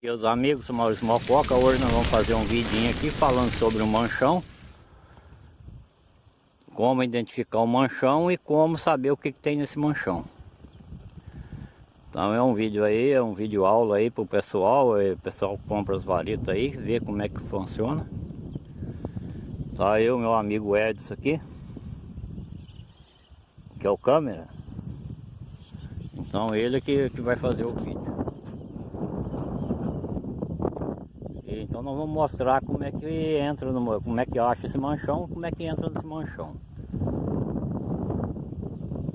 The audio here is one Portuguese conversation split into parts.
Meus amigos, sou Maurício Mococa, hoje nós vamos fazer um vidinho aqui falando sobre o manchão. Como identificar o manchão e como saber o que, que tem nesse manchão. Então é um vídeo aí, é um vídeo aula aí pro pessoal é, O pessoal compra as varetas aí, vê como é que funciona. Tá eu, meu amigo Edson aqui Que é o câmera. Então ele que, que vai fazer o vídeo Então nós vamos mostrar como é que entra, no, como é que acha esse manchão, como é que entra nesse manchão.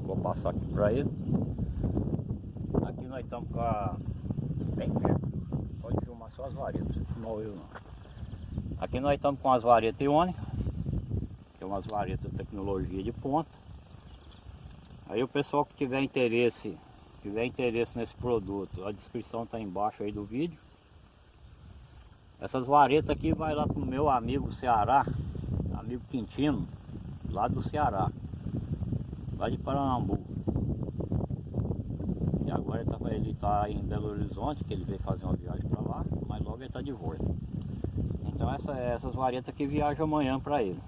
Vou passar aqui para ele. Aqui nós estamos com a... bem. Pode filmar só as varetas, não eu não. Aqui nós estamos com as varetas iônicas, que é umas varetas de tecnologia de ponta. Aí o pessoal que tiver interesse, tiver interesse nesse produto, a descrição está embaixo aí do vídeo. Essas varetas aqui vai lá pro meu amigo Ceará, amigo Quintino, lá do Ceará, lá de Paranambu. E agora ele tá, ele tá em Belo Horizonte, que ele veio fazer uma viagem para lá, mas logo ele está de volta. Então essa, essas varetas aqui viajam amanhã para ele.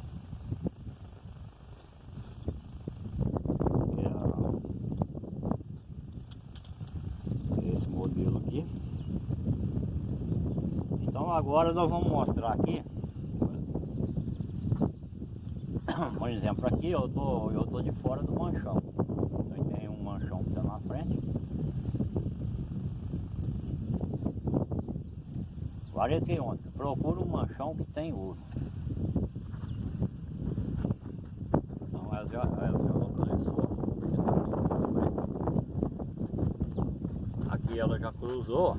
Agora nós vamos mostrar aqui. Por exemplo aqui eu tô, eu tô de fora do manchão. Tem um manchão que está na frente. Vareta ontem procura um manchão que tem ouro. Então ela já, ela já localizou aqui ela já cruzou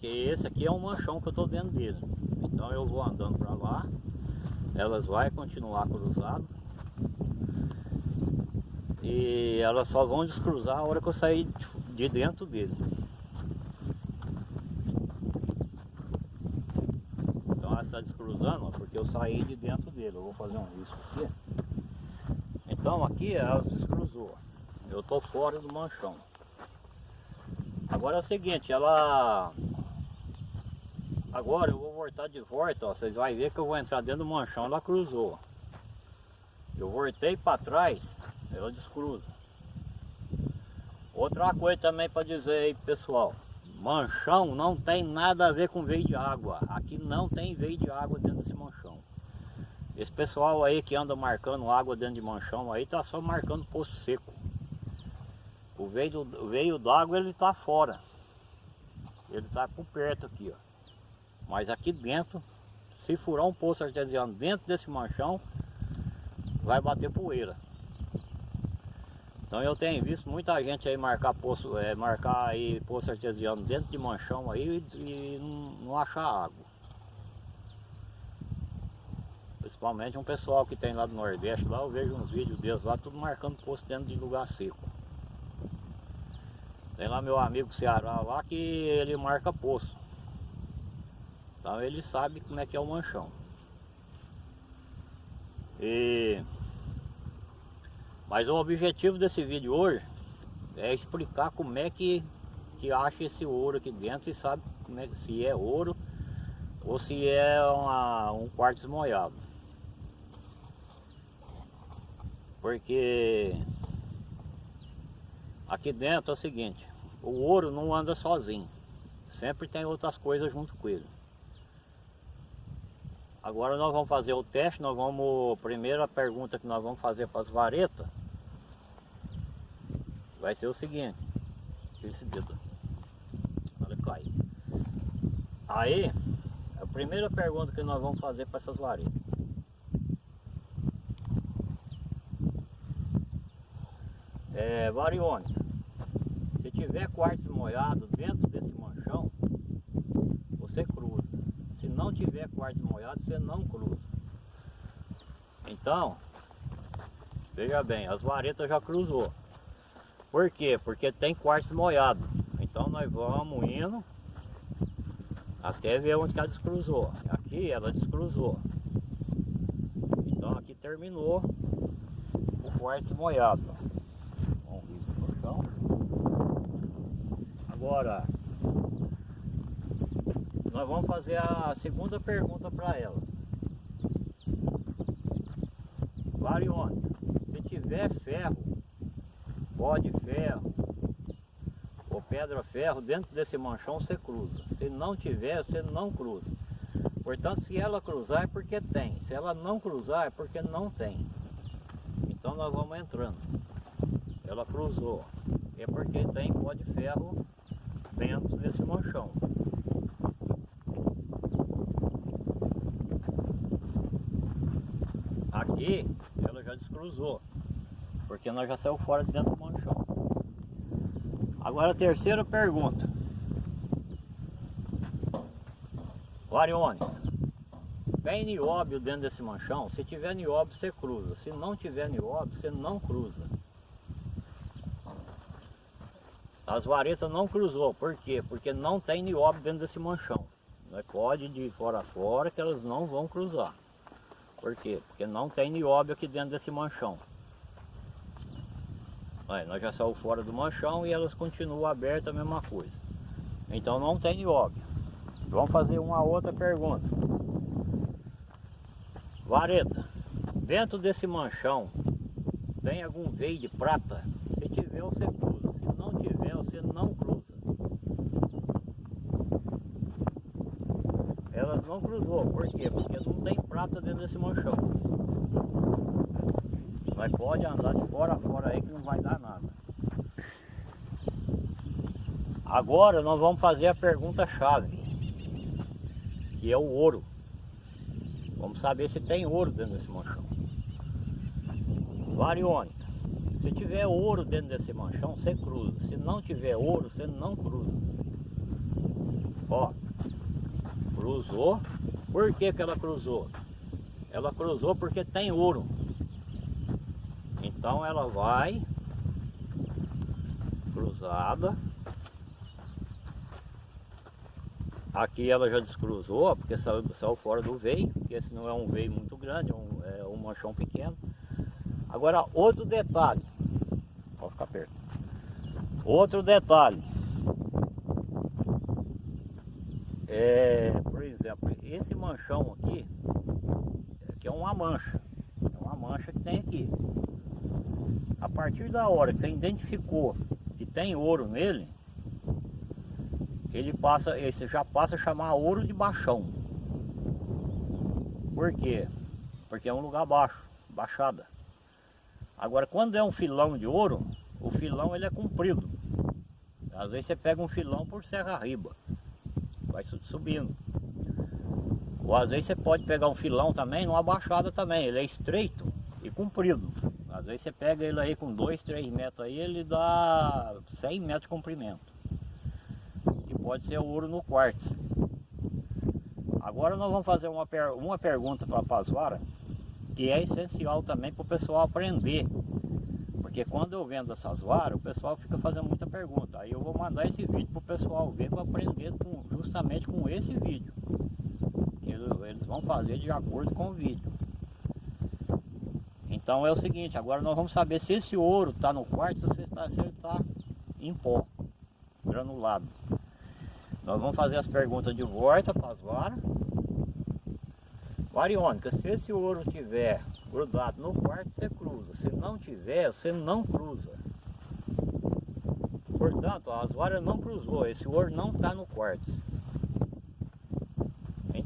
porque esse aqui é um manchão que eu estou dentro dele. Então eu vou andando para lá, elas vão continuar cruzado e elas só vão descruzar a hora que eu sair de dentro dele. Então ela está descruzando porque eu saí de dentro dele. Eu vou fazer um risco aqui. Então aqui ela descruzou. Eu estou fora do manchão. Agora é o seguinte, ela Agora eu vou voltar de volta, ó, vocês vão ver que eu vou entrar dentro do manchão, ela cruzou. Eu voltei para trás, ela descruza. Outra coisa também para dizer aí pessoal, manchão não tem nada a ver com veio de água. Aqui não tem veio de água dentro desse manchão. Esse pessoal aí que anda marcando água dentro de manchão aí tá só marcando poço seco. O veio, do, veio d'água ele tá fora. Ele tá por perto aqui, ó. Mas aqui dentro, se furar um poço artesiano dentro desse manchão, vai bater poeira. Então eu tenho visto muita gente aí marcar poço, é, marcar aí poço artesiano dentro de manchão aí e, e não, não achar água. Principalmente um pessoal que tem lá do Nordeste, lá eu vejo uns vídeos deles lá, tudo marcando poço dentro de lugar seco. Tem lá meu amigo Ceará lá que ele marca poço. Então ele sabe como é que é o manchão. E... Mas o objetivo desse vídeo hoje é explicar como é que, que acha esse ouro aqui dentro e sabe como é, se é ouro ou se é uma, um quartzo molhado. Porque aqui dentro é o seguinte, o ouro não anda sozinho, sempre tem outras coisas junto com ele. Agora nós vamos fazer o teste, nós vamos, primeira pergunta que nós vamos fazer para as varetas vai ser o seguinte, esse dedo, olha cai. Aí, a primeira pergunta que nós vamos fazer para essas varetas. É, variônica, se tiver quartzo molhado dentro desse manchão, você cruza não tiver quartzo molhado, você não cruza. Então, veja bem, as varetas já cruzou. Por quê? Porque tem quartzo molhado. Então nós vamos indo até ver onde ela descruzou. Aqui ela descruzou. Então aqui terminou o quartzo molhado. Agora, nós vamos fazer a segunda pergunta para ela. Varione, se tiver ferro, pó de ferro ou pedra ferro dentro desse manchão você cruza. Se não tiver, você não cruza. Portanto, se ela cruzar é porque tem. Se ela não cruzar é porque não tem. Então nós vamos entrando. Ela cruzou. É porque tem pó de ferro dentro desse manchão. Aqui ela já descruzou, porque nós já saiu fora de dentro do manchão. Agora a terceira pergunta. Varione, tem nióbio dentro desse manchão? Se tiver nióbio, você cruza. Se não tiver nióbio, você não cruza. As varetas não cruzou, por quê? Porque não tem nióbio dentro desse manchão. Pode de fora a fora que elas não vão cruzar. Por quê? Porque não tem nióbio aqui dentro desse manchão. Aí, nós já saímos fora do manchão e elas continuam abertas a mesma coisa. Então não tem nióbio. Vamos fazer uma outra pergunta. Vareta, dentro desse manchão tem algum veio de prata? Se tiver você cruza não tiver, você não cruza. Elas não cruzou, por quê? Porque não tem prata dentro desse manchão. Mas pode andar de fora a fora aí que não vai dar nada. Agora nós vamos fazer a pergunta chave, que é o ouro. Vamos saber se tem ouro dentro desse manchão. Varione. Se tiver ouro dentro desse manchão, você cruza. Se não tiver ouro, você não cruza. Ó, cruzou. Por que, que ela cruzou? Ela cruzou porque tem ouro. Então ela vai cruzada. Aqui ela já descruzou, porque saiu, saiu fora do veio, porque esse não é um veio muito grande, é um, é um manchão pequeno. Agora outro detalhe, pode ficar perto. Outro detalhe. É, exemplo, esse manchão aqui, que é uma mancha. É uma mancha que tem aqui. A partir da hora que você identificou que tem ouro nele, ele passa, esse já passa a chamar ouro de baixão. Por quê? Porque é um lugar baixo, baixada. Agora, quando é um filão de ouro, o filão ele é comprido. Às vezes você pega um filão por serra riba, vai subindo. Ou às vezes você pode pegar um filão também numa baixada também, ele é estreito e comprido. Às vezes você pega ele aí com 2, 3 metros aí, ele dá 100 metros de comprimento. E pode ser ouro no quartzo. Agora nós vamos fazer uma, per uma pergunta para a Pazuara que é essencial também para o pessoal aprender. Porque quando eu vendo essas varas, o pessoal fica fazendo muita pergunta. Aí eu vou mandar esse vídeo para o pessoal ver para aprender com, justamente com esse vídeo. Eles, vão fazer de acordo com o vídeo. Então é o seguinte, agora nós vamos saber se esse ouro está no quarto se, está, se ele está em pó, granulado. Nós vamos fazer as perguntas de volta para as varas. Variônica, se esse ouro tiver grudado no quarto, você cruza. Se não tiver, você não cruza. Portanto, as varas não cruzou, esse ouro não está no quarto.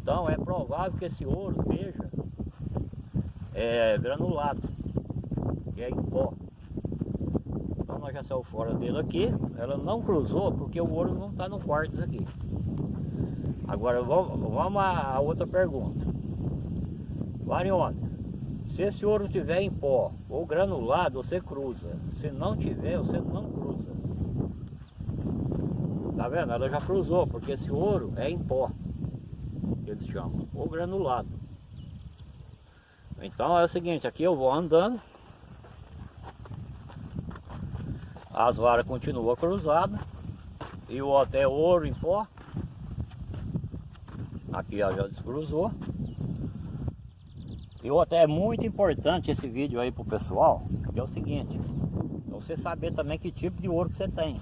Então é provável que esse ouro esteja é, granulado, que é em pó. Então nós já saímos fora dele aqui, ela não cruzou porque o ouro não está no quarto aqui. Agora vamos, a outra pergunta. Variônica, se esse ouro tiver em pó ou granulado, você cruza. Se não tiver, você não cruza. Tá vendo? Ela já cruzou, porque esse ouro é em pó, eles chamam, ou granulado. Então é o seguinte, aqui eu vou andando. As varas continuam cruzadas. E o até ouro em pó. Aqui já descruzou. E outra, é muito importante esse vídeo aí pro pessoal, é o seguinte, você saber também que tipo de ouro que você tem.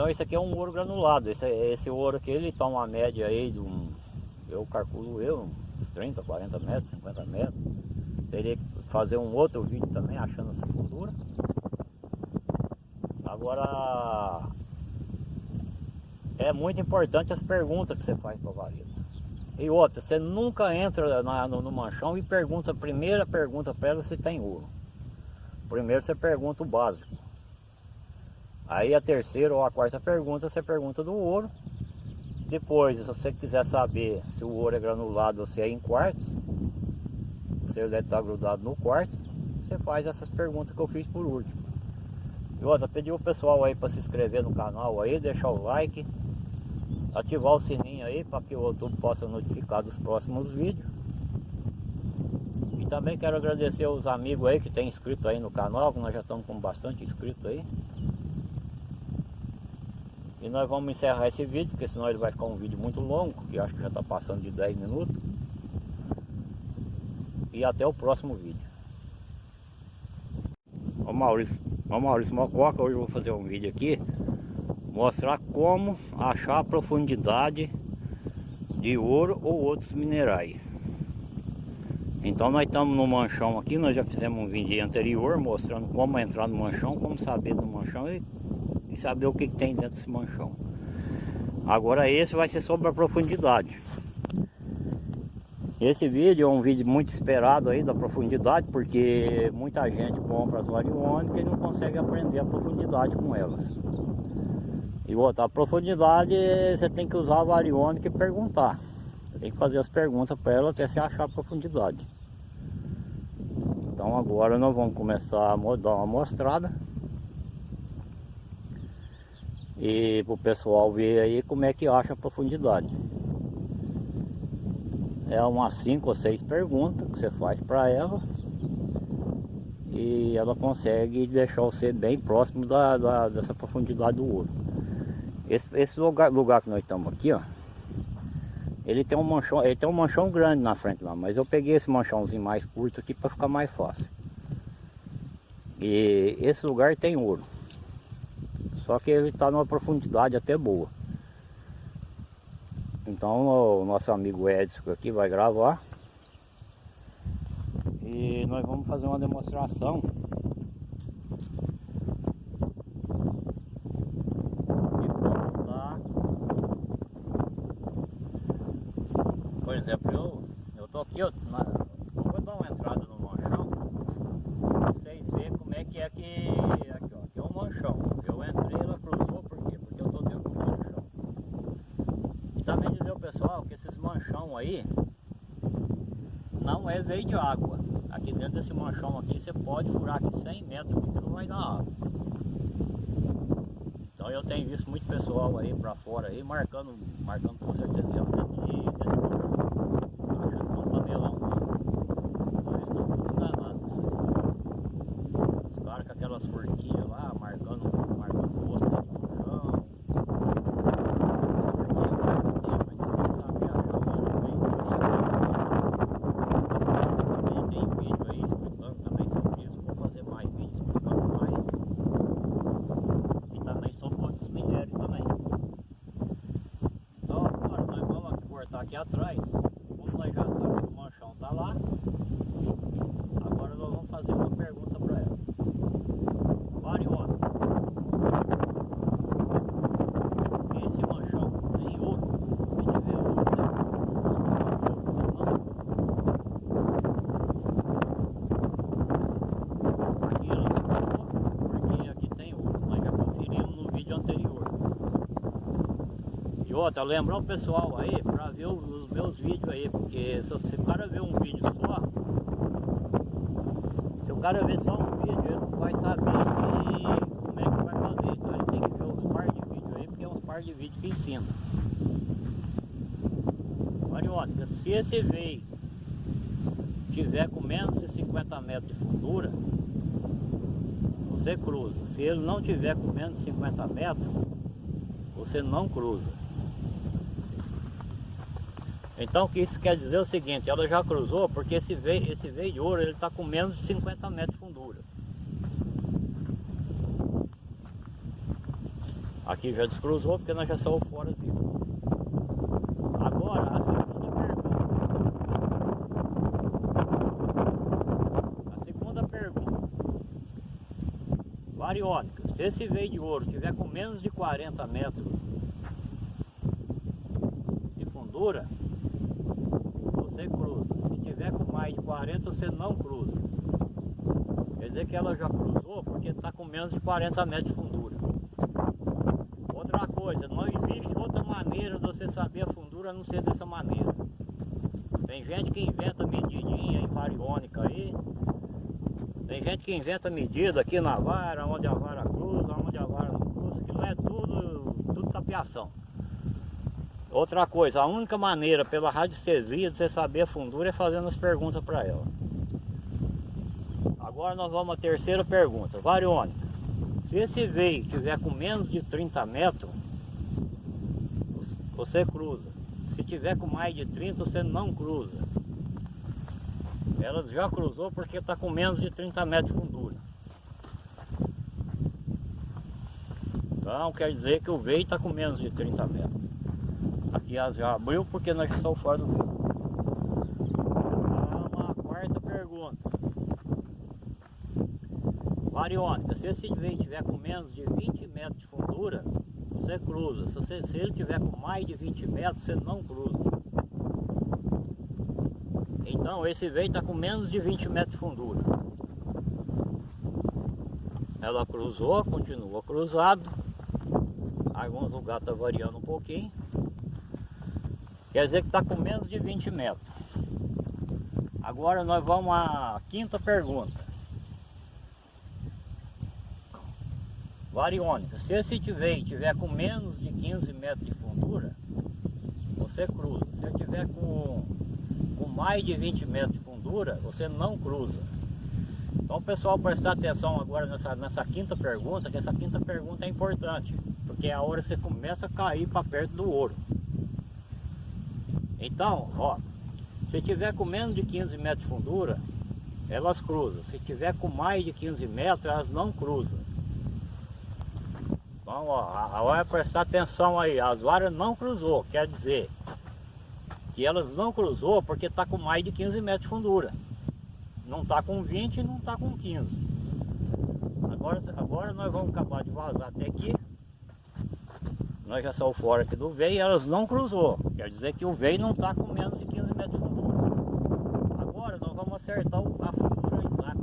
Então esse aqui é um ouro granulado. Esse, esse ouro aqui ele toma uma média aí de um, eu calculo eu, uns 30, 40 metros, 50 metros. Teria que fazer um outro vídeo também achando essa fundura. Agora é muito importante as perguntas que você faz para a vareta. E outra, você nunca entra na, no, no, manchão e pergunta, a primeira pergunta para ela se tem ouro. Primeiro você pergunta o básico. Aí a terceira ou a quarta pergunta você pergunta do ouro. Depois, se você quiser saber se o ouro é granulado ou se é em quartos, se ele está grudado no quartzo, você faz essas perguntas que eu fiz por último. E outra, pedir o pessoal aí para se inscrever no canal aí, deixar o like, ativar o sininho aí para que o YouTube possa notificar dos próximos vídeos. E também quero agradecer os amigos aí que tem inscrito aí no canal, que nós já estamos com bastante inscrito aí. E nós vamos encerrar esse vídeo, porque senão ele vai ficar um vídeo muito longo, que acho que já está passando de 10 minutos. E até o próximo vídeo. Ô Maurício, ô Maurício Mococa, hoje eu vou fazer um vídeo aqui mostrar como achar a profundidade de ouro ou outros minerais. Então nós estamos no manchão aqui, nós já fizemos um vídeo anterior mostrando como entrar no manchão, como saber do manchão e, e saber o que, que tem dentro desse manchão. Agora esse vai ser sobre a profundidade. Esse vídeo é um vídeo muito esperado aí da profundidade, porque muita gente compra as variônicas e não consegue aprender a profundidade com elas. E outra, a profundidade você tem que usar a variônica e perguntar. Tem que fazer as perguntas para ela até você achar a profundidade. Então agora nós vamos começar a dar uma mostrada. E para o pessoal ver aí como é que acha a profundidade. É umas 5 ou 6 perguntas que você faz para ela. E ela consegue deixar você bem próximo da, da, dessa profundidade do ouro. Esse, esse lugar, lugar que nós estamos aqui, ó. Ele tem um manchão, ele tem um manchão grande na frente lá, mas eu peguei esse manchãozinho mais curto aqui para ficar mais fácil. E esse lugar tem ouro. Só que ele está numa profundidade até boa. Então o nosso amigo Edson aqui vai gravar. E nós vamos fazer uma demonstração aqui, ó, na, vou dar uma entrada no manchão, pra vocês verem como é que é que, aqui ó, aqui é o manchão, eu entrei, ela cruzou, por quê? Porque eu tô dentro do manchão. E também dizer ao pessoal que esses manchão aí, não é veio de água, aqui dentro desse manchão aqui, você pode furar aqui 100 metros, porque não vai dar água. Então eu tenho visto muito pessoal aí pra fora aí, marcando outra, lembrar o pessoal aí para ver os meus vídeos aí, porque se, o cara ver um vídeo só, se o cara ver só um vídeo, ele não vai saber se, como é que vai fazer. Então ele tem que ver uns par de vídeos aí, porque é uns par de vídeos que ensina. Olha, se esse veio tiver com menos de 50 metros de fundura, você cruza. Se ele não tiver com menos de 50 metros, você não cruza. Então o que isso quer dizer é o seguinte, ela já cruzou porque esse veio, esse veio de ouro ele está com menos de 50 metros de fundura. Aqui já descruzou porque nós já saímos fora dele. Agora, a segunda pergunta. A segunda pergunta. Variônica, se esse veio de ouro tiver com menos de 40 metros de fundura, você cruza. Se tiver com mais de 40, você não cruza. Quer dizer que ela já cruzou porque está com menos de 40 metros de fundura. Outra coisa, não existe outra maneira de você saber a fundura a não ser dessa maneira. Tem gente que inventa medidinha em variônica aí. Tem gente que inventa medida aqui na vara, onde a vara cruza, onde a vara não cruza, que não é tudo, tudo tapiação. Outra coisa, a única maneira pela radiestesia de você saber a fundura é fazendo as perguntas para ela. Agora nós vamos à terceira pergunta. Variônica, se esse veio tiver com menos de 30 metros, você cruza. Se tiver com mais de 30, você não cruza. Ela já cruzou porque está com menos de 30 metros de fundura. Então quer dizer que o veio está com menos de 30 metros. Aqui já abriu porque nós estamos fora do veio. Uma quarta pergunta. Variônica, se esse veio tiver com menos de 20 metros de fundura, você cruza. Se, você, se ele tiver com mais de 20 metros, você não cruza. Então esse veio está com menos de 20 metros de fundura. Ela cruzou, continua cruzado. Alguns lugares está variando um pouquinho. Quer dizer que está com menos de 20 metros. Agora nós vamos à quinta pergunta. Variônica, se esse veio tiver com menos de 15 metros de fundura, você cruza. Se ele tiver com, com mais de 20 metros de fundura, você não cruza. Então pessoal prestar atenção agora nessa, nessa quinta pergunta, que essa quinta pergunta é importante, porque é a hora que você começa a cair para perto do ouro. Então, ó, se tiver com menos de 15 metros de fundura, elas cruzam. Se tiver com mais de 15 metros, elas não cruzam. Então, ó, a hora é prestar atenção aí, as varas não cruzou, quer dizer que elas não cruzou porque está com mais de 15 metros de fundura. Não está com 20 e não está com 15. Agora, agora nós vamos acabar de vazar até aqui. Nós já saímos fora aqui do veio e elas não cruzou. Quer dizer que o veio não está com menos de 15 metros de fundura. Agora nós vamos acertar a fundura exata.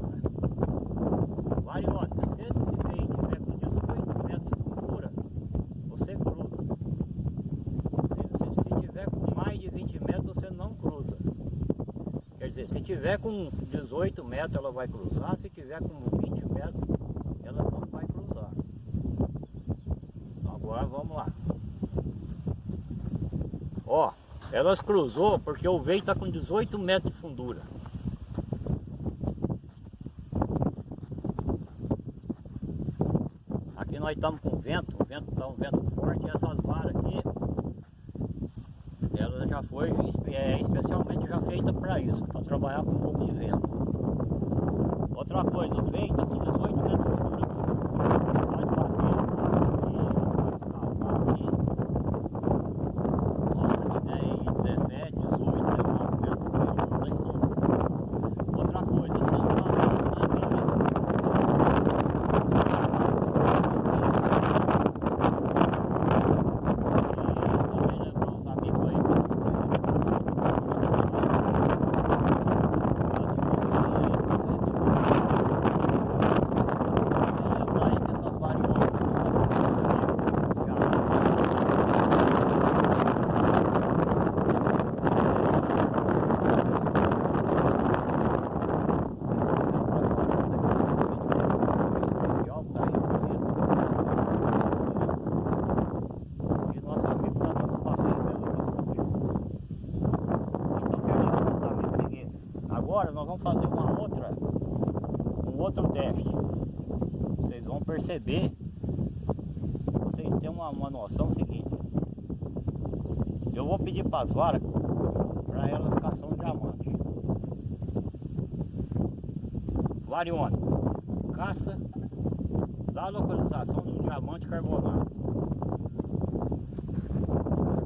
Variônica, se esse veio tiver com 18 metros de fundura, você cruza. Se, se tiver com mais de 20 metros, você não cruza. Quer dizer, se tiver com 18 metros, ela vai cruzar. Se tiver com 20 metros, ela não vai cruzar. Agora vamos lá. Ó, elas cruzou porque o veio está com 18 metros de fundura. Aqui nós estamos com vento, o vento está um vento forte e essas varas aqui, ela já foi é, especialmente já feita para isso, para trabalhar com um pouco de vento. Outra coisa, o veio está com direto para as varas para elas caçam diamante. Varione, caça da localização do diamante carbonado.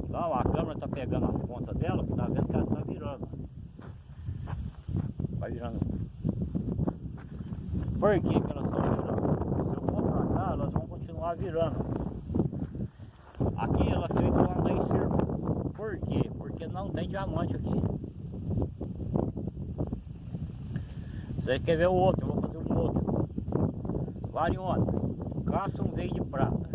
Então a câmera está pegando as pontas dela, que tá vendo que ela está virando. Vai virando. Por que, que elas estão virando? Se eu for para cá, elas vão continuar virando. Você quer ver o outro? Eu vou fazer um outro. Variônica. Caça um veio de prata.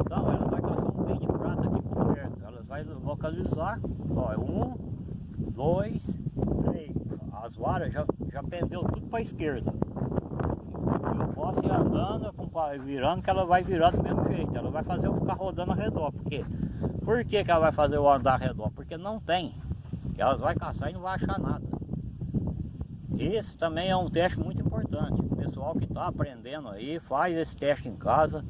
Então ela vai caçar um veio de prata aqui por perto. Elas vai localizar. Ó, é um, dois, três. As varas já, já pendeu tudo para a esquerda. Eu posso ir andando, virando, que ela vai virar do mesmo jeito. Ela vai fazer eu ficar rodando ao redor. Por quê? Por que, que ela vai fazer eu andar ao redor? Porque não tem. Elas vão caçar e não vai achar nada. Esse também é um teste muito importante. O pessoal que está aprendendo aí, faz esse teste em casa.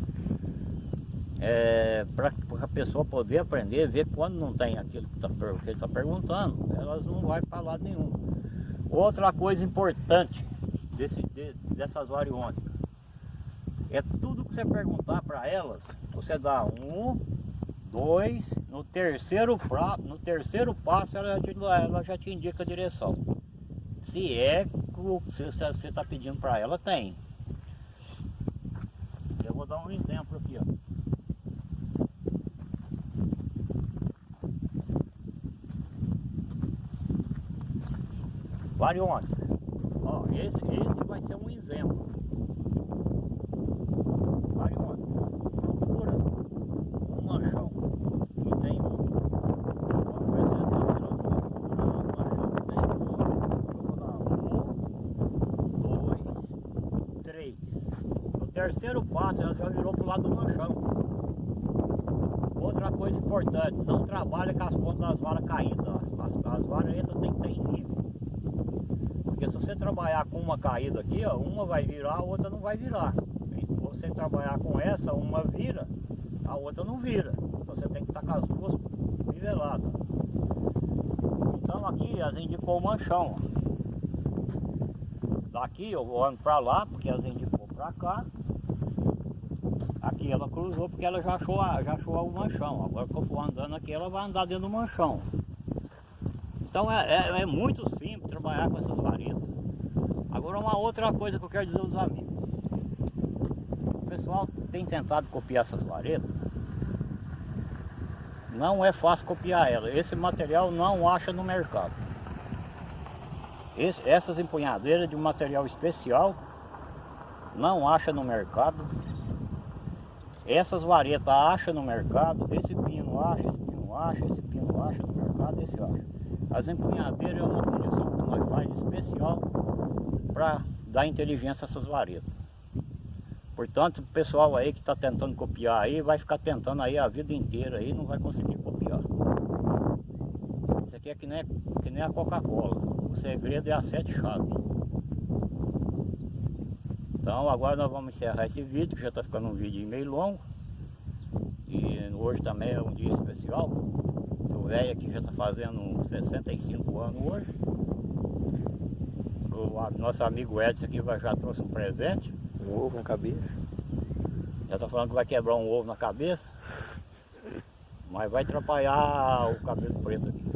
É, para a pessoa poder aprender, ver quando não tem aquilo que, tá, ele está perguntando, elas não vão para lado nenhum. Outra coisa importante desse, de, dessas variônicas, é tudo que você perguntar para elas, você dá um, dois, no terceiro, pra, no terceiro passo ela, ela já te indica a direção. Se é o que você está pedindo para ela, tem. Eu vou dar um exemplo aqui, ó. Variônica. Ó, esse, esse vai ser um exemplo. Variônica. Procura um manchão que tem um terceiro passo ela já virou pro lado do manchão. Outra coisa importante, não trabalha com as pontas das varas caídas. As, as, as varetas tem que ter em nível. Porque se você trabalhar com uma caída aqui, ó, uma vai virar, a outra não vai virar. Se você trabalhar com essa, uma vira, a outra não vira. Você tem que estar com as duas niveladas. Então aqui as indicou o manchão. Daqui eu vou ando para lá, porque as indicou para cá. Aqui ela cruzou porque ela já achou, já achou o manchão. Agora que eu for andando aqui, ela vai andar dentro do manchão. Então é, é, é muito simples trabalhar com essas varetas. Agora uma outra coisa que eu quero dizer aos amigos. O pessoal tem tentado copiar essas varetas. Não é fácil copiar ela. Esse material não acha no mercado. Esse, essas empunhadeiras de um material especial não acha no mercado. Essas varetas acha no mercado, esse pino acha, esse pino acha, esse pino acha no mercado, esse acha. As empunhadeiras é uma fundição que nós faz especial para dar inteligência a essas varetas. Portanto, o pessoal aí que está tentando copiar aí, vai ficar tentando aí a vida inteira aí, não vai conseguir copiar. Isso aqui é que nem, que nem a Coca-Cola. O segredo é a sete chaves. Então agora nós vamos encerrar esse vídeo, que já está ficando um vídeo meio longo. E hoje também é um dia especial. O velho aqui já está fazendo 65 anos hoje. O nosso amigo Edson aqui já trouxe um presente. Um ovo na cabeça. Já está falando que vai quebrar um ovo na cabeça. Mas vai atrapalhar o cabelo preto aqui.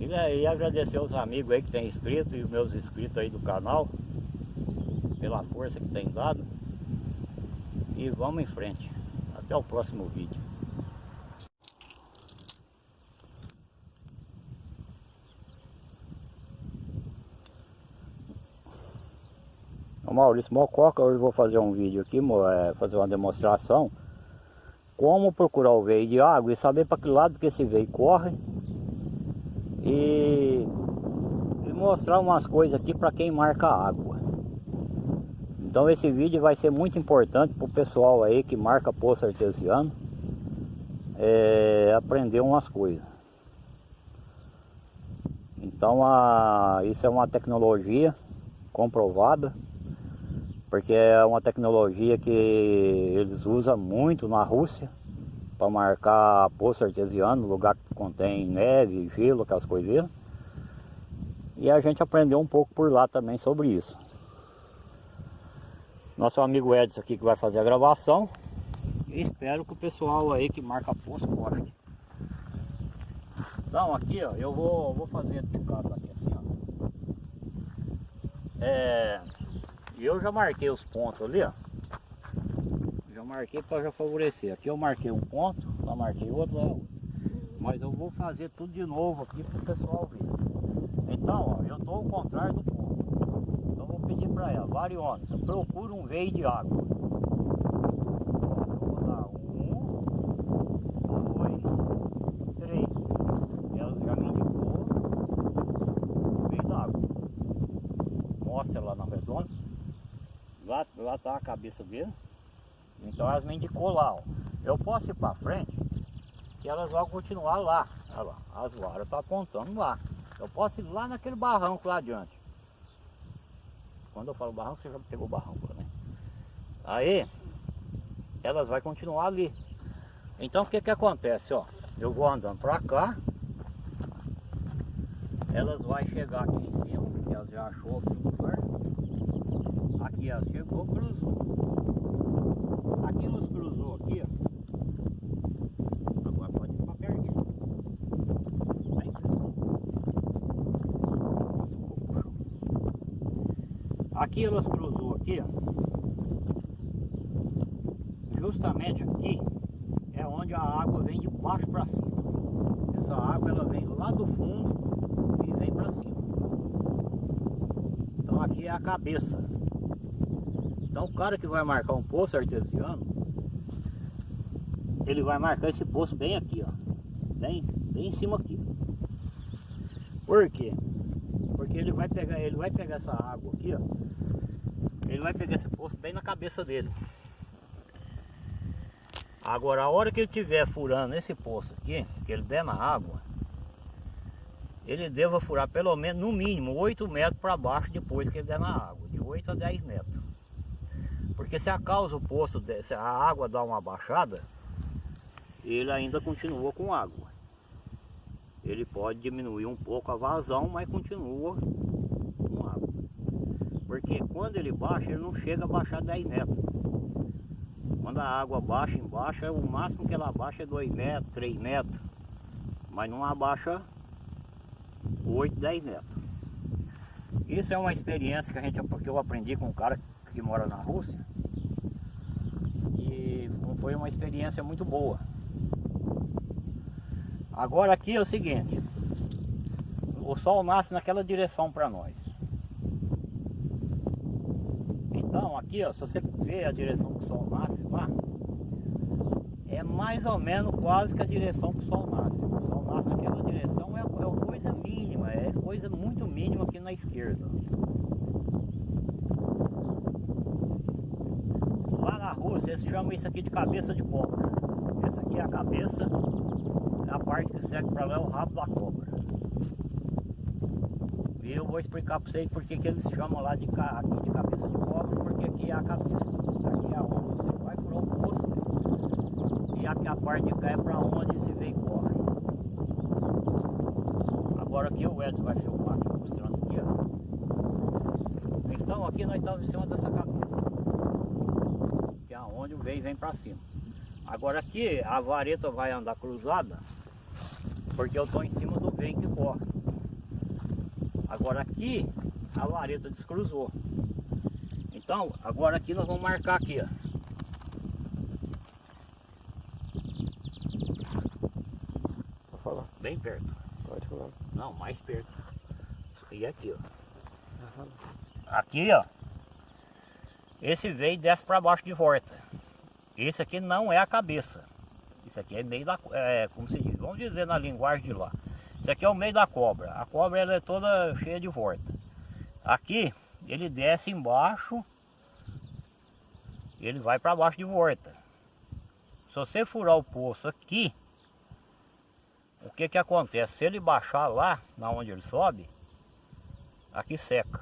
E, e agradecer aos amigos aí que tem inscrito e os meus inscritos aí do canal pela força que tem dado. E vamos em frente. Até o próximo vídeo. Maurício Mococa, hoje vou fazer um vídeo aqui, é, fazer uma demonstração como procurar o veio de água e saber para que lado que esse veio corre e, e mostrar umas coisas aqui para quem marca água. Então esse vídeo vai ser muito importante para o pessoal aí que marca poço artesiano é, aprender umas coisas. Então a, isso é uma tecnologia comprovada, porque é uma tecnologia que eles usam muito na Rússia para marcar poço artesiano, lugar que contém neve, gelo, aquelas coisinhas. E a gente aprendeu um pouco por lá também sobre isso. Nosso amigo Edson aqui que vai fazer a gravação. espero que o pessoal aí que marca poço goste. Então aqui ó, eu vou, vou fazer de casa aqui assim ó. É, eu já marquei os pontos ali ó. Já marquei para já favorecer. Aqui eu marquei um ponto, lá marquei outro, lá outro. Mas eu vou fazer tudo de novo aqui para o pessoal ver. Então ó, eu estou ao contrário do vou para ela, Varione, procura um veio de água. Lá, lá tá a cabeça dele. Então elas me indicou lá, ó. Eu posso ir para frente, que elas vão continuar lá. Olha lá, as varas estão tá apontando lá. Eu posso ir lá naquele barranco lá adiante. Quando eu falo barranco, você já pegou barranco, né? Aí, elas vão continuar ali. Então o que que acontece, ó? Eu vou andando para cá. Elas vão chegar aqui em cima, porque elas já achou aqui o lugar. Aqui, ó, chegou, cruzou. Aqui nos cruzou aqui, ó. Agora pode ir pra perto. Aí. Aqui elas cruzou aqui, ó. Justamente aqui é onde a água vem de baixo para cima. Essa água ela vem lá do fundo e vem para cima. Então aqui é a cabeça. Então o cara que vai marcar um poço artesiano, ele vai marcar esse poço bem aqui, ó. Bem, bem em cima aqui. Por quê? Porque ele vai pegar, ele vai pegar essa água aqui, ó. Vai pegar esse poço bem na cabeça dele. Agora a hora que ele estiver furando esse poço aqui, que ele der na água, ele deva furar pelo menos, no mínimo, 8 metros para baixo depois que ele der na água. De 8 a 10 metros. Porque se a causa o poço, se a água dá uma baixada, ele ainda continua com água. Ele pode diminuir um pouco a vazão, mas continua. Porque quando ele baixa, ele não chega a baixar 10 metros. Quando a água baixa embaixo, o máximo que ela baixa é 2 metros, 3 metros. Mas não abaixa 8, 10 metros. Isso é uma experiência que, a gente, que eu aprendi com um cara que mora na Rússia. E foi uma experiência muito boa. Agora aqui é o seguinte, o sol nasce naquela direção para nós. Então aqui ó, se você ver a direção que o sol nasce lá, é mais ou menos quase que a direção que o sol nasce. O sol nasce naquela direção é, é coisa mínima, é coisa muito mínima aqui na esquerda. vocês chamam isso aqui de cabeça de cobra. Essa aqui é a cabeça, a parte que segue para lá é o rabo da cobra. E eu vou explicar para vocês porque que eles chamam lá de, de cabeça de cobra, aqui é a cabeça. Aqui é onde você vai furar o poço. E aqui a parte de cá é para onde esse veio corre. Agora aqui o Edson vai filmar aqui mostrando aqui, ó. Então aqui nós estamos em cima dessa cabeça onde o veio vem para cima. Agora aqui a vareta vai andar cruzada, porque eu estou em cima do veio que corre. Agora aqui a vareta descruzou. Então, agora aqui nós vamos marcar aqui, ó. Pode falar. Bem perto. Pode falar. Não, mais perto. E aqui, ó. Aqui, ó. Esse veio desce para baixo de volta. Esse aqui não é a cabeça. Isso aqui é meio da... É, como se diz? Vamos dizer na linguagem de lá. Isso aqui é o meio da cobra. A cobra ela é toda cheia de volta. Aqui ele desce embaixo. Ele vai para baixo de volta. Se você furar o poço aqui. O que que acontece? Se ele baixar lá, na onde ele sobe. Aqui seca.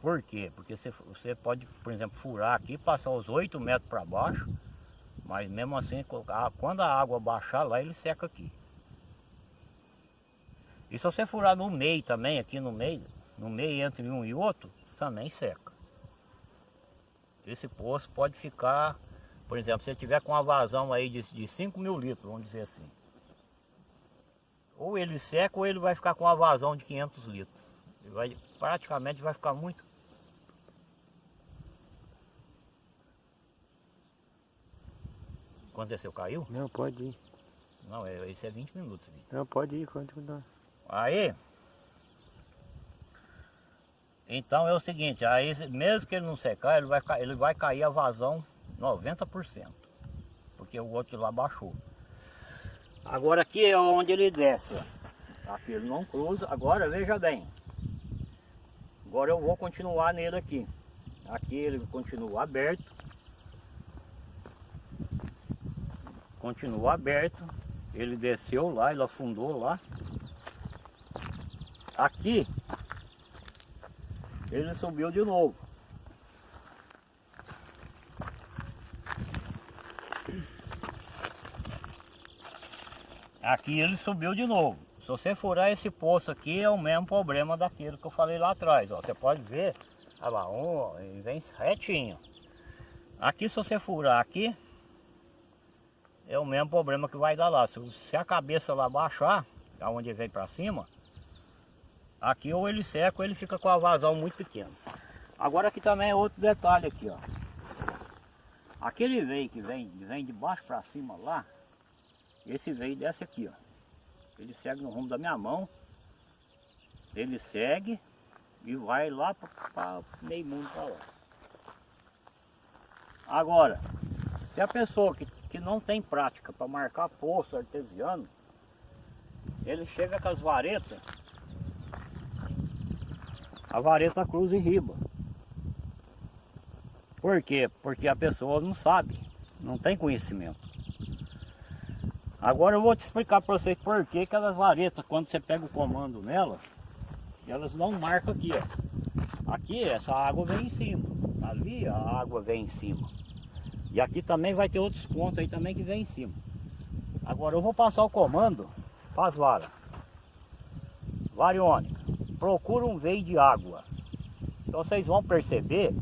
Por quê? Porque você, você pode, por exemplo, furar aqui, passar os 8 metros para baixo, mas mesmo assim, quando a água baixar lá, ele seca aqui. E se você furar no meio também, aqui no meio, no meio entre um e outro, também seca. Esse poço pode ficar Por exemplo, se ele tiver com uma vazão aí de, de 5 mil litros, vamos dizer assim. Ou ele seca ou ele vai ficar com uma vazão de 500 litros. Ele vai, praticamente vai ficar muito. Aconteceu, caiu? Não, pode ir. Não, é- esse é 20 minutos. Não, pode ir, continua. Aí, então é o seguinte, aí mesmo que ele não secar, ele vai, ele vai cair a vazão 90%, porque o outro lá baixou. Agora aqui é onde ele desce, ó. aqui ele não cruza, agora veja bem, agora eu vou continuar nele aqui, aqui ele continua aberto, continua aberto, ele desceu lá, ele afundou lá, Aqui, ele subiu de novo. Aqui ele subiu de novo. Se você furar esse poço aqui, é o mesmo problema daquilo que eu falei lá atrás. Ó. Você pode ver, olha lá, um, ele vem retinho. Aqui se você furar aqui, é o mesmo problema que vai dar lá. Se, se a cabeça lá baixar, aonde vem para cima, Aqui ou ele seca ou ele fica com a vazão muito pequena. Agora aqui também é outro detalhe aqui, ó. Aquele veio que vem, vem de baixo para cima lá, esse veio desce aqui, ó. Ele segue no rumo da minha mão. Ele segue e vai lá para meio mundo para lá. Agora, se a pessoa que, que não tem prática para marcar poço artesiano, ele chega com as varetas a vareta cruza em riba. Por quê? Porque a pessoa não sabe, não tem conhecimento. Agora eu vou te explicar para vocês por que aquelas varetas, quando você pega o comando nelas, elas não marcam aqui, ó. Aqui essa água vem em cima, ali a água vem em cima. E aqui também vai ter outros pontos aí também que vem em cima. Agora eu vou passar o comando para as varas. Variônica procura um veio de água. Então vocês vão perceber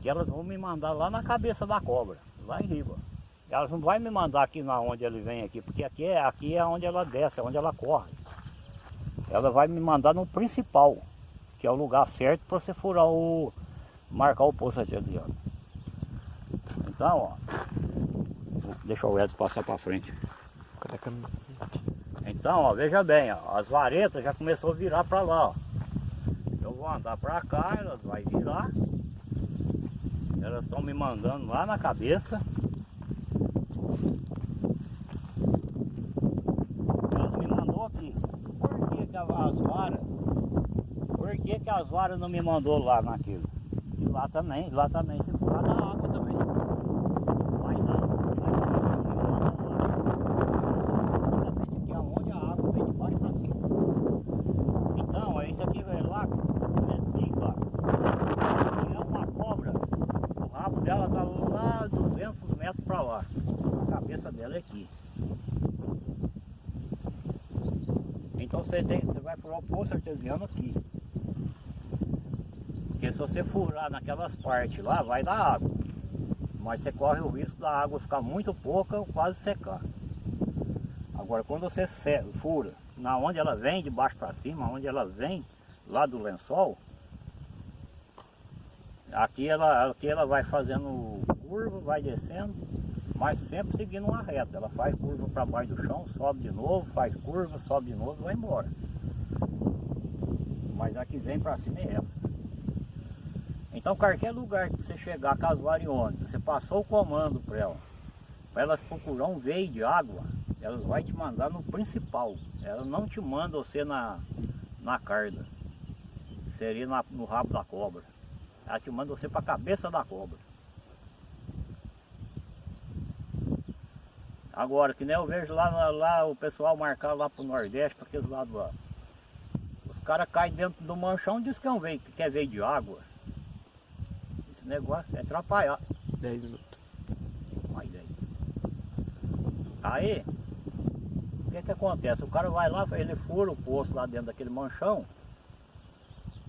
que elas vão me mandar lá na cabeça da cobra, lá em riba. Elas não vão me mandar aqui na onde ele vem aqui, porque aqui é, aqui é onde ela desce, é onde ela corre. Ela vai me mandar no principal, que é o lugar certo para você furar o. marcar o poço artesiano. Então, ó. Deixa o Edson passar para frente. Cadê a câmera? Então, ó, veja bem, ó, as varetas já começou a virar para lá, ó. Eu vou andar para cá, elas vai virar. Elas estão me mandando lá na cabeça. Elas me mandou aqui. Por que, que as varas? Por que, que as varas não me mandou lá naquilo? E lá também, lá também se furar da água também. Vai lá, vai lá, Exatamente aqui aonde a água vem de baixo para cima. Então, é isso aqui é lá, é isso lá. É uma cobra, o rabo dela tá lá 200 metros para lá. A cabeça dela é aqui. Então você, tem, você vai furar o poço artesiano aqui. Porque se você furar naquelas partes lá, vai dar água. Mas você corre o risco da água ficar muito pouca ou quase secar. Agora quando você fura, na onde ela vem, de baixo para cima, onde ela vem, lá do lençol, aqui ela, aqui ela vai fazendo curva, vai descendo, mas sempre seguindo uma reta. Ela faz curva para baixo do chão, sobe de novo, faz curva, sobe de novo e vai embora. Mas a que vem para cima é essa. Então qualquer lugar que você chegar com as variônicas, você passou o comando para ela, para elas procurar um veio de água, elas vai te mandar no principal. Ela não te manda você na, na carda. Seria na- no rabo da cobra. Ela te manda você para a cabeça da cobra. Agora, que nem eu vejo lá, lá o pessoal marcar lá pro Nordeste, para aqueles lados lá. Os caras caem dentro do manchão e dizem que é um veio, que quer veio de água. Esse negócio é atrapalhar. 10 minutos. Daí. Aí, o que que acontece? O cara vai lá, ele fura o poço lá dentro daquele manchão,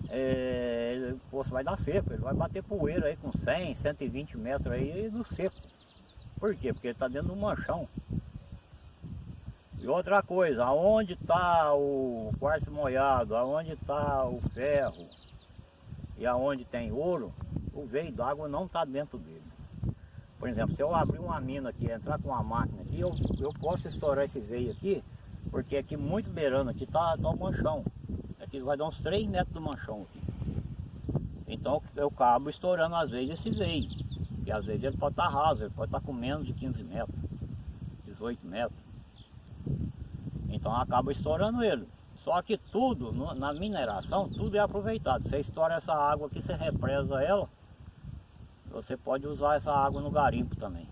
é, ele- o poço vai dar seco, ele vai bater poeira aí com 100, 120 metros aí no seco. Por quê? Porque ele está dentro do manchão. E outra coisa, aonde está o quartzo molhado, aonde está o ferro e aonde tem ouro, o veio d'água não está dentro dele. Por exemplo, se eu abrir uma mina aqui, entrar com uma máquina aqui, eu, eu posso estourar esse veio aqui, porque aqui muito beirando aqui está tá o manchão. Aqui vai dar uns 3 metros do manchão aqui. Então eu acabo estourando às vezes esse veio. E às vezes ele pode estar raso, ele pode estar com menos de 15 metros, 18 metros. Então acaba estourando ele. Só que tudo, na mineração, tudo é aproveitado. Você estoura essa água aqui, você represa ela, você pode usar essa água no garimpo também.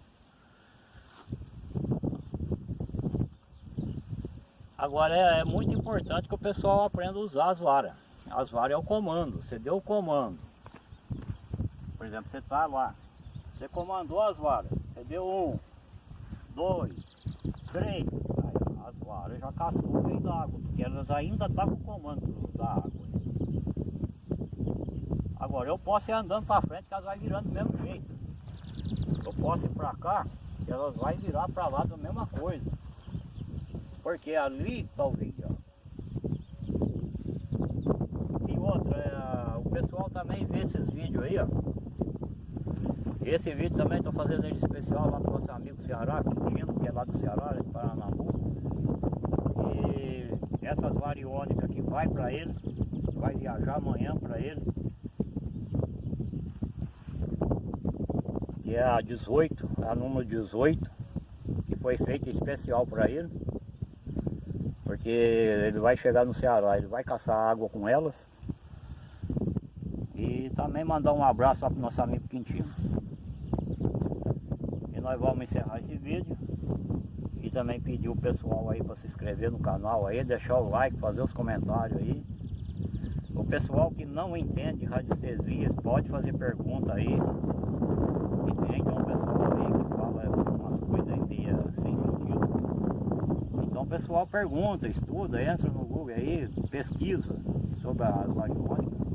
Agora é, é muito importante que o pessoal aprenda a usar as varas. As varas é o comando, você deu o comando. Por exemplo, você está lá, você comandou as varas, você deu um, dois, três, aí as varas já cascou o meio da água, porque elas ainda estão com o comando da água. Agora eu posso ir andando para frente que elas vai virando do mesmo jeito. Eu posso ir para cá, que elas vai virar para lá da mesma coisa. Porque ali está o vídeo. E outra, é, o pessoal também vê esses vídeos aí, ó. Esse vídeo também estou fazendo ele especial lá para o nosso amigo Ceará, Quintino, que é lá do Ceará, de Paranambu. E essas variônicas que vai para ele, vai viajar amanhã para ele. Que é a 18, a número 18, que foi feita especial para ele. Porque ele vai chegar no Ceará, ele vai caçar água com elas. E também mandar um abraço para o nosso amigo Quintino nós vamos encerrar esse vídeo e também pedir o pessoal aí para se inscrever no canal aí, deixar o like, fazer os comentários aí. O pessoal que não entende radiestesias pode fazer pergunta aí. E tem então o pessoal aí que fala umas coisas aí sem sentido. Então o pessoal pergunta, estuda, entra no Google aí, pesquisa sobre as variônicas.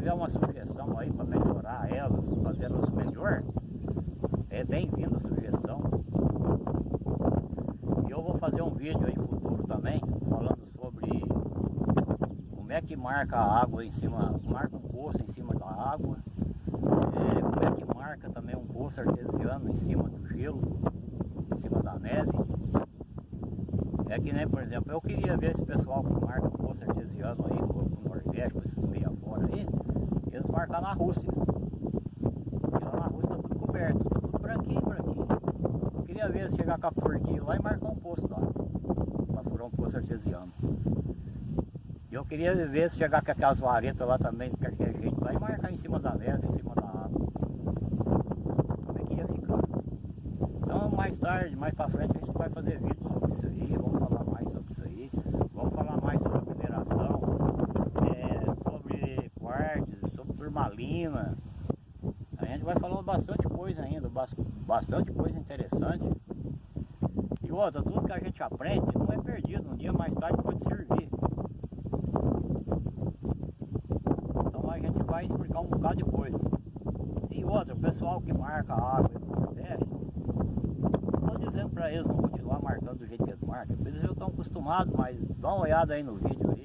tiver uma sugestão aí para melhorar elas, fazer elas melhor, é bem-vinda a sugestão. E eu vou fazer um vídeo aí futuro também, falando sobre como é que marca a água em cima, marca um poço em cima da água, é, como é que marca também um poço artesiano em cima do gelo, em cima da neve. É que nem, por exemplo, eu queria ver esse pessoal que marca poço artesiano aí, pro Nordeste, esses meia fora aí, marcar na Rússia. Porque lá na Rússia tá tudo coberto, tá tudo branquinho, branquinho. Eu queria ver se chegar com a forquinha lá e marcar um posto lá. Pra furar um poço artesiano. E eu queria ver se chegar com aquelas varetas lá também, de qualquer jeito, lá e marcar em cima da neve, em cima da água. Como é que ia ficar? Então mais tarde, mais pra frente, a gente vai fazer vídeo sobre isso aí, vamos falar mais sobre isso aí. Vamos falar mais sobre a mineração, é, sobre quartzo, turmalina. A gente vai falando bastante coisa ainda, bastante coisa interessante. E outra, tudo que a gente aprende não é perdido, um dia mais tarde pode servir. Então a gente vai explicar um bocado de coisa. E outra, o pessoal que marca a água no Nordeste, estou dizendo para eles não continuar marcando do jeito que eles marcam. Eles já estão acostumados, mas dá uma olhada aí no vídeo aí,